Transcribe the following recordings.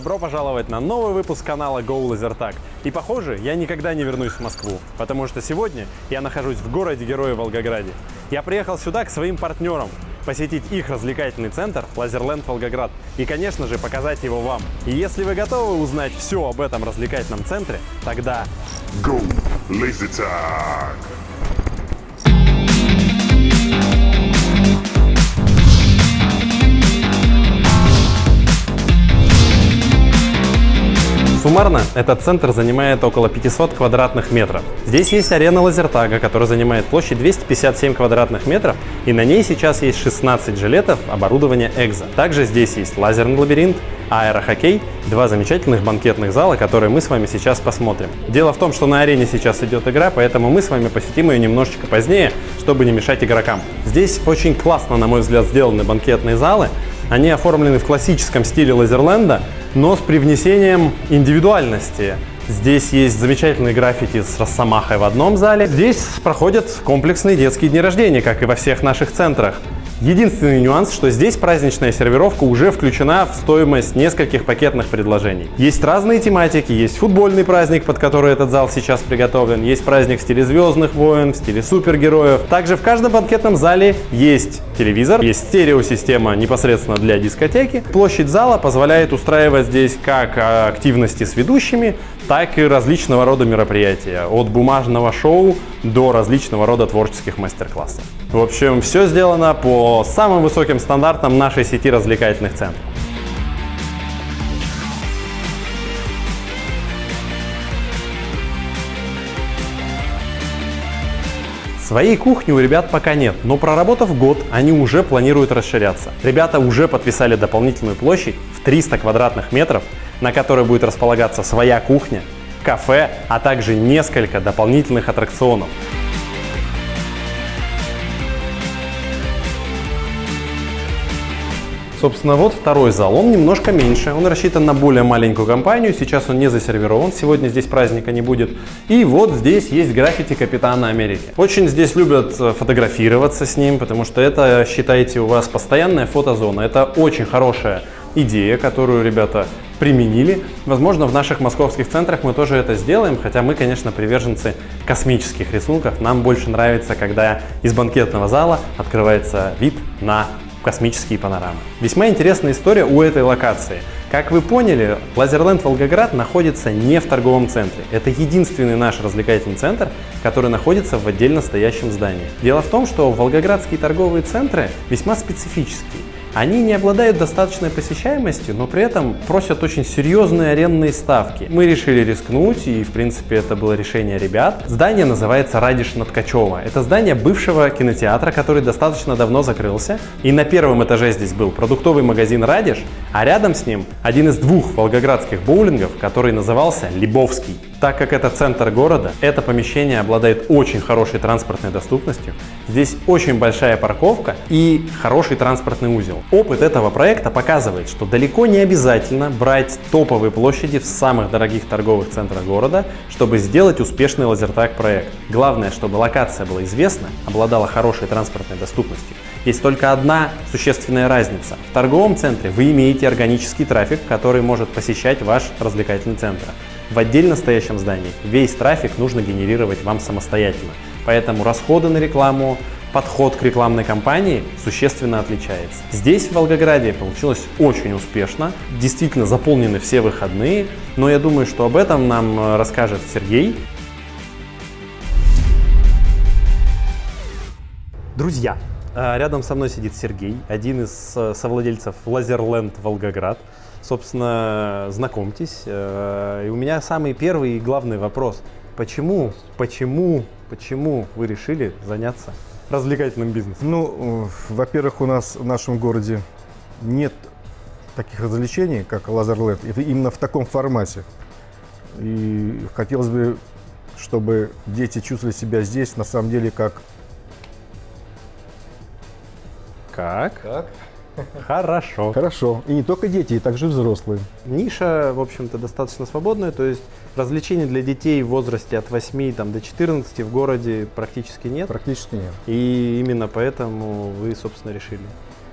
Добро пожаловать на новый выпуск канала Go LaserTag. И похоже, я никогда не вернусь в Москву, потому что сегодня я нахожусь в городе Героя Волгограде. Я приехал сюда к своим партнерам, посетить их развлекательный центр Лазерленд Волгоград и, конечно же, показать его вам. И если вы готовы узнать все об этом развлекательном центре, тогда Go Laser Суммарно этот центр занимает около 500 квадратных метров. Здесь есть арена лазертага, которая занимает площадь 257 квадратных метров, и на ней сейчас есть 16 жилетов оборудования Экзо. Также здесь есть лазерный лабиринт, аэрохоккей, два замечательных банкетных зала, которые мы с вами сейчас посмотрим. Дело в том, что на арене сейчас идет игра, поэтому мы с вами посетим ее немножечко позднее, чтобы не мешать игрокам. Здесь очень классно, на мой взгляд, сделаны банкетные залы. Они оформлены в классическом стиле Лазерленда, но с привнесением индивидуальности. Здесь есть замечательные граффити с Росомахой в одном зале. Здесь проходят комплексные детские дни рождения, как и во всех наших центрах. Единственный нюанс, что здесь праздничная сервировка уже включена в стоимость нескольких пакетных предложений. Есть разные тематики, есть футбольный праздник, под который этот зал сейчас приготовлен, есть праздник в стиле Звездных войн, в стиле супергероев. Также в каждом банкетном зале есть телевизор, есть стереосистема непосредственно для дискотеки. Площадь зала позволяет устраивать здесь как а, активности с ведущими, так и различного рода мероприятия, от бумажного шоу до различного рода творческих мастер-классов. В общем, все сделано по самым высоким стандартам нашей сети развлекательных центров. Своей кухни у ребят пока нет, но проработав год, они уже планируют расширяться. Ребята уже подписали дополнительную площадь в 300 квадратных метров, на которой будет располагаться своя кухня, кафе, а также несколько дополнительных аттракционов. Собственно, вот второй зал. Он немножко меньше, он рассчитан на более маленькую компанию. Сейчас он не засервирован, сегодня здесь праздника не будет. И вот здесь есть граффити Капитана Америки. Очень здесь любят э, фотографироваться с ним, потому что это, считайте, у вас постоянная фотозона. Это очень хорошая идея, которую ребята применили. Возможно, в наших московских центрах мы тоже это сделаем, хотя мы, конечно, приверженцы космических рисунков. Нам больше нравится, когда из банкетного зала открывается вид на космические панорамы. Весьма интересная история у этой локации. Как вы поняли, Лазерленд Волгоград находится не в торговом центре. Это единственный наш развлекательный центр, который находится в отдельно стоящем здании. Дело в том, что волгоградские торговые центры весьма специфические. Они не обладают достаточной посещаемостью, но при этом просят очень серьезные арендные ставки. Мы решили рискнуть, и в принципе это было решение ребят. Здание называется Радиш над Ткачева. Это здание бывшего кинотеатра, который достаточно давно закрылся. И на первом этаже здесь был продуктовый магазин Радиш, а рядом с ним один из двух волгоградских боулингов, который назывался Либовский. Так как это центр города, это помещение обладает очень хорошей транспортной доступностью. Здесь очень большая парковка и хороший транспортный узел. Опыт этого проекта показывает, что далеко не обязательно брать топовые площади в самых дорогих торговых центрах города, чтобы сделать успешный лазертаг проект. Главное, чтобы локация была известна, обладала хорошей транспортной доступностью. Есть только одна существенная разница. В торговом центре вы имеете органический трафик, который может посещать ваш развлекательный центр. В отдельно стоящем здании весь трафик нужно генерировать вам самостоятельно. Поэтому расходы на рекламу, подход к рекламной кампании существенно отличается. Здесь, в Волгограде, получилось очень успешно. Действительно заполнены все выходные. Но я думаю, что об этом нам э, расскажет Сергей. Друзья, рядом со мной сидит Сергей, один из э, совладельцев Лазерленд Волгоград. Собственно, знакомьтесь. Э, И у меня самый первый и главный вопрос. Почему, почему, почему вы решили заняться развлекательным бизнесом? Ну, э, во-первых, у нас в нашем городе нет таких развлечений, как Лазерленд, именно в таком формате. И хотелось бы, чтобы дети чувствовали себя здесь, на самом деле, как... Как? Как? Хорошо. Хорошо. И не только дети, и также взрослые. Ниша, в общем-то, достаточно свободная, то есть развлечений для детей в возрасте от 8 там, до 14 в городе практически нет. Практически нет. И именно поэтому вы, собственно, решили.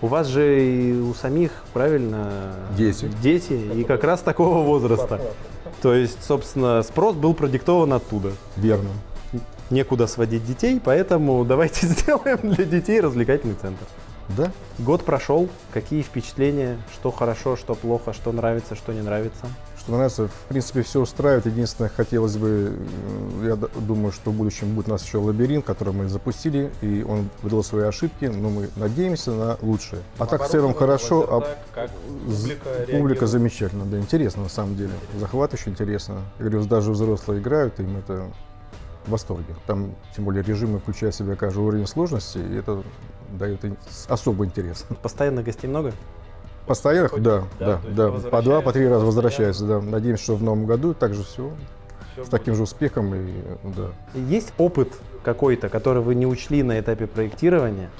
У вас же и у самих, правильно? Дети. Дети, и как раз такого возраста. То есть, собственно, спрос был продиктован оттуда. Верно. Некуда сводить детей, поэтому давайте сделаем для детей развлекательный центр. Да? Год прошел, какие впечатления, что хорошо, что плохо, что нравится, что не нравится? Что нравится, в принципе, все устраивает. Единственное, хотелось бы, э, я думаю, что в будущем будет у нас еще лабиринт, который мы запустили, и он выдал свои ошибки, но мы надеемся на лучшее. А так в целом хорошо, а з- публика замечательно, да, интересно на самом деле. Захватывающе интересно. Я говорю, даже взрослые играют, им это в восторге. Там, тем более, режимы включают в себя каждый уровень сложности, и это дает особый интерес. Постоянно гостей много? Постоянных, да, да, да, да. По два, по три раза возвращаются, да. Надеемся, что в новом году также все с таким же успехом и да. Есть опыт какой-то, который вы не учли на этапе проектирования,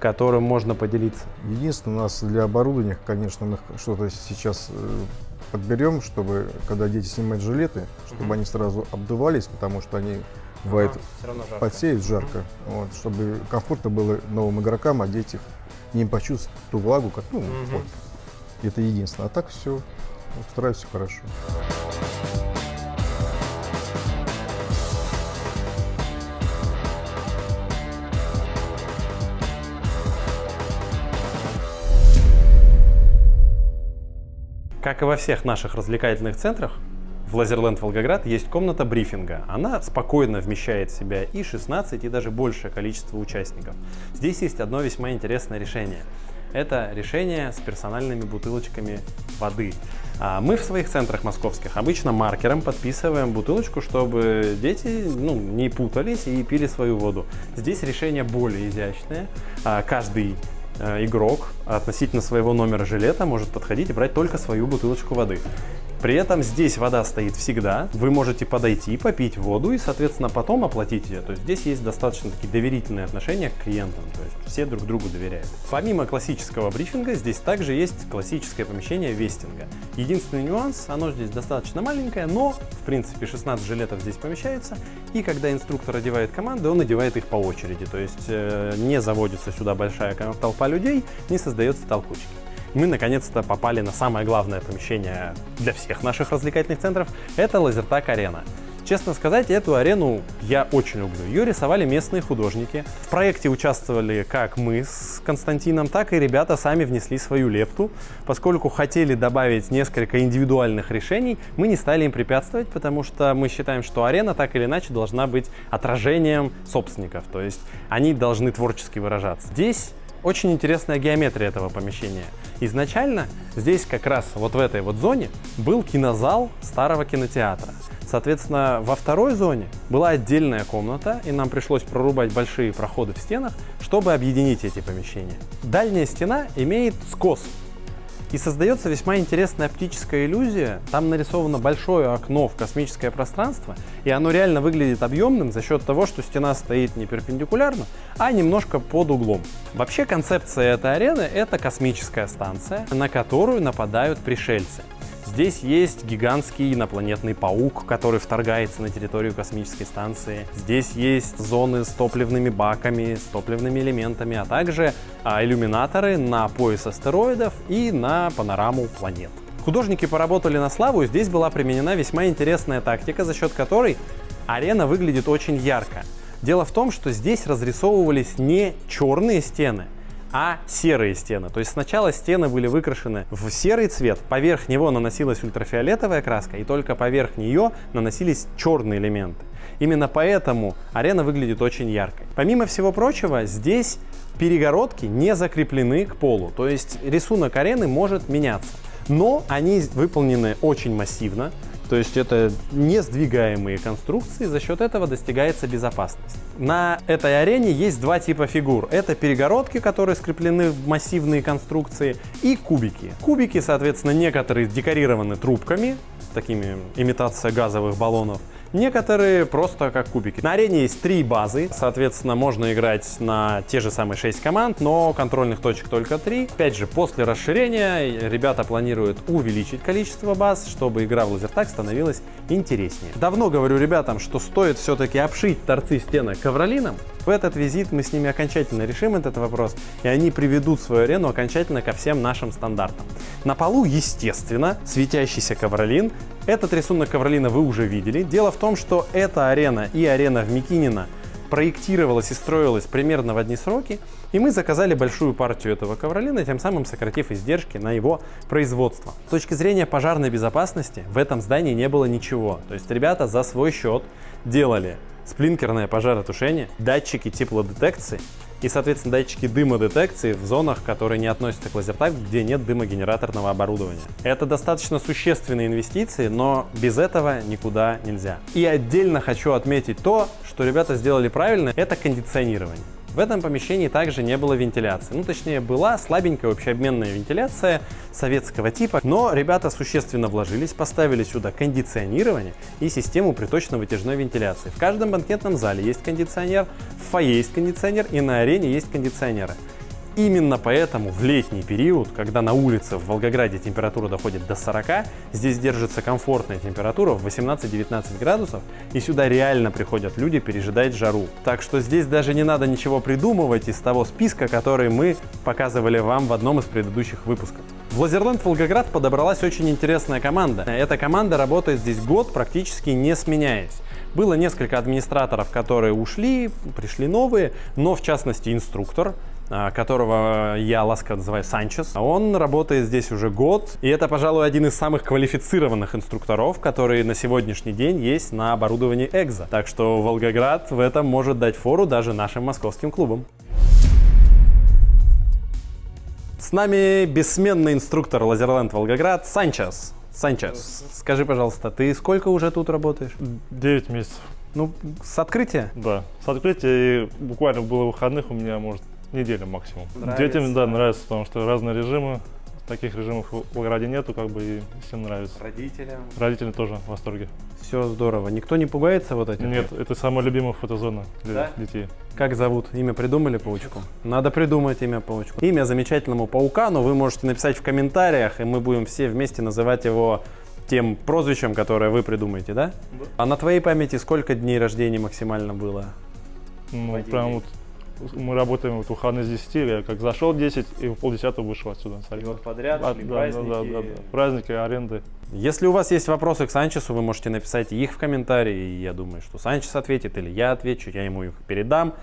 которым можно поделиться? Единственное, у нас для оборудования, конечно, мы что-то сейчас э, подберем, чтобы, когда дети снимают жилеты, чтобы они сразу обдувались, потому что они бывает все равно жарко. вот, чтобы комфортно было новым игрокам одеть их, не почувствовать ту влагу, как, ну, вот. это единственное. А так все, устраивает все хорошо. Как и во всех наших развлекательных центрах, в Лазерленд Волгоград есть комната брифинга. Она спокойно вмещает в себя и 16, и даже большее количество участников. Здесь есть одно весьма интересное решение. Это решение с персональными бутылочками воды. А Мы в своих центрах московских обычно маркером подписываем бутылочку, чтобы дети ну, не путались и пили свою воду. Здесь решение более изящное. А, Каждый э, игрок относительно своего номера жилета может подходить и брать только свою бутылочку воды. При этом здесь вода стоит всегда, вы можете подойти, попить воду и, соответственно, потом оплатить ее. То есть здесь есть достаточно такие доверительные отношения к клиентам, то есть все друг другу доверяют. Помимо классического брифинга, здесь также есть классическое помещение вестинга. Единственный нюанс, оно здесь достаточно маленькое, но, в принципе, 16 жилетов здесь помещается, и когда инструктор одевает команды, он одевает их по очереди, то есть э, не заводится сюда большая толпа людей, не создается толкучки мы наконец-то попали на самое главное помещение для всех наших развлекательных центров. Это Лазертак Арена. Честно сказать, эту арену я очень люблю. Ее рисовали местные художники. В проекте участвовали как мы с Константином, так и ребята сами внесли свою лепту. Поскольку хотели добавить несколько индивидуальных решений, мы не стали им препятствовать, потому что мы считаем, что арена так или иначе должна быть отражением собственников. То есть они должны творчески выражаться. Здесь очень интересная геометрия этого помещения. Изначально здесь как раз вот в этой вот зоне был кинозал старого кинотеатра. Соответственно, во второй зоне была отдельная комната, и нам пришлось прорубать большие проходы в стенах, чтобы объединить эти помещения. Дальняя стена имеет скос, и создается весьма интересная оптическая иллюзия. Там нарисовано большое окно в космическое пространство, и оно реально выглядит объемным за счет того, что стена стоит не перпендикулярно, а немножко под углом. Вообще концепция этой арены — это космическая станция, на которую нападают пришельцы. Здесь есть гигантский инопланетный паук, который вторгается на территорию космической станции. Здесь есть зоны с топливными баками, с топливными элементами, а также а, иллюминаторы на пояс астероидов и на панораму планет. Художники поработали на славу, и здесь была применена весьма интересная тактика, за счет которой арена выглядит очень ярко. Дело в том, что здесь разрисовывались не черные стены, а серые стены. То есть сначала стены были выкрашены в серый цвет, поверх него наносилась ультрафиолетовая краска, и только поверх нее наносились черные элементы. Именно поэтому арена выглядит очень яркой. Помимо всего прочего, здесь перегородки не закреплены к полу, то есть рисунок арены может меняться. Но они выполнены очень массивно, то есть это не сдвигаемые конструкции, за счет этого достигается безопасность. На этой арене есть два типа фигур. Это перегородки, которые скреплены в массивные конструкции, и кубики. Кубики, соответственно, некоторые декорированы трубками, такими имитация газовых баллонов, Некоторые просто как кубики. На арене есть три базы, соответственно, можно играть на те же самые 6 команд, но контрольных точек только 3. Опять же, после расширения ребята планируют увеличить количество баз, чтобы игра в лазертаг становилась интереснее. Давно говорю ребятам, что стоит все-таки обшить торцы стенок ковролином, В этот визит мы с ними окончательно решим этот вопрос, и они приведут свою арену окончательно ко всем нашим стандартам. На полу, естественно, светящийся ковролин. Этот рисунок ковролина вы уже видели. Дело в том, что эта арена и арена в Микинино проектировалась и строилась примерно в одни сроки, и мы заказали большую партию этого ковролина, тем самым сократив издержки на его производство. С точки зрения пожарной безопасности в этом здании не было ничего. То есть ребята за свой счет делали сплинкерное пожаротушение, датчики теплодетекции и, соответственно, датчики дымодетекции в зонах, которые не относятся к лазертаг, где нет дымогенераторного оборудования. Это достаточно существенные инвестиции, но без этого никуда нельзя. И отдельно хочу отметить то, что ребята сделали правильно, это кондиционирование. В этом помещении также не было вентиляции. Ну, точнее, была слабенькая общеобменная вентиляция советского типа, но ребята существенно вложились, поставили сюда кондиционирование и систему приточно-вытяжной вентиляции. В каждом банкетном зале есть кондиционер, в фойе есть кондиционер и на арене есть кондиционеры. Именно поэтому в летний период, когда на улице в Волгограде температура доходит до 40, здесь держится комфортная температура в 18-19 градусов, и сюда реально приходят люди пережидать жару. Так что здесь даже не надо ничего придумывать из того списка, который мы показывали вам в одном из предыдущих выпусков. В Лазерленд Волгоград подобралась очень интересная команда. Эта команда работает здесь год, практически не сменяясь. Было несколько администраторов, которые ушли, пришли новые, но в частности инструктор, которого я ласково называю Санчес. Он работает здесь уже год, и это, пожалуй, один из самых квалифицированных инструкторов, которые на сегодняшний день есть на оборудовании Экзо. Так что Волгоград в этом может дать фору даже нашим московским клубам. С нами бессменный инструктор Лазерленд Волгоград Санчес. Санчес, скажи, пожалуйста, ты сколько уже тут работаешь? 9 месяцев. Ну, с открытия? Да, с открытия и буквально было выходных у меня, может, неделя максимум. Нравится. Детям, да, нравится, потому что разные режимы, таких режимов в Волгограде нету, как бы, и всем нравится. Родителям. Родители тоже в восторге. Все здорово. Никто не пугается вот этим? Нет, это самая любимая фотозона для Да? детей. Как зовут? Имя придумали паучку? Надо придумать имя паучку. Имя замечательному паукану вы можете написать в комментариях, и мы будем все вместе называть его тем прозвищем, которое вы придумаете, да? А на твоей памяти сколько дней рождения максимально было? Ну, прям вот мы работаем вот выходные с 10, я как зашел 10 и в полдесятого вышел отсюда. с аренды. подряд А, да, да, да, да, да. Праздники, аренды. Если у вас есть вопросы к Санчесу, вы можете написать их в комментарии. и Я думаю, что Санчес ответит или я отвечу, я ему их передам.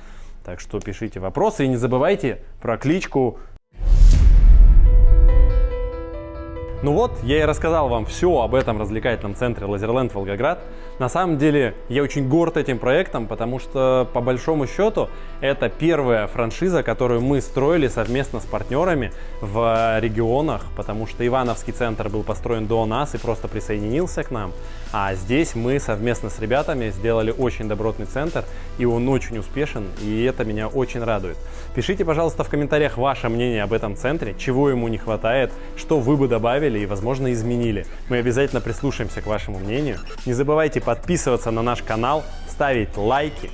Так что пишите вопросы и не забывайте про кличку. Ну вот, я и рассказал вам все об этом развлекательном центре Лазерленд Волгоград. На самом деле, я очень горд этим проектом, потому что, по большому счету, это первая франшиза, которую мы строили совместно с партнерами в регионах, потому что Ивановский центр был построен до нас и просто присоединился к нам. А здесь мы совместно с ребятами сделали очень добротный центр, и он очень успешен, и это меня очень радует. Пишите, пожалуйста, в комментариях ваше мнение об этом центре, чего ему не хватает, что вы бы добавили и, возможно, изменили. Мы обязательно прислушаемся к вашему мнению. Не забывайте подписываться на наш канал, ставить лайки,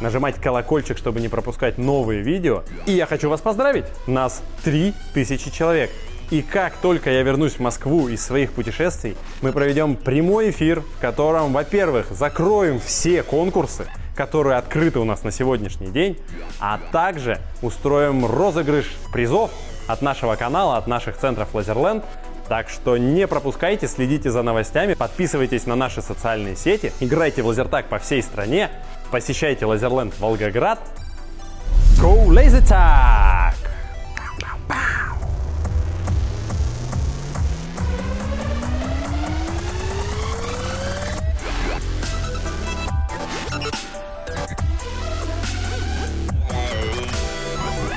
нажимать колокольчик, чтобы не пропускать новые видео. И я хочу вас поздравить! Нас 3000 человек! И как только я вернусь в Москву из своих путешествий, мы проведем прямой эфир, в котором, во-первых, закроем все конкурсы, которые открыты у нас на сегодняшний день, а также устроим розыгрыш призов от нашего канала, от наших центров Лазерленд. Так что не пропускайте, следите за новостями, подписывайтесь на наши социальные сети, играйте в лазертаг по всей стране, посещайте Лазерленд Волгоград. Go Laser Tag!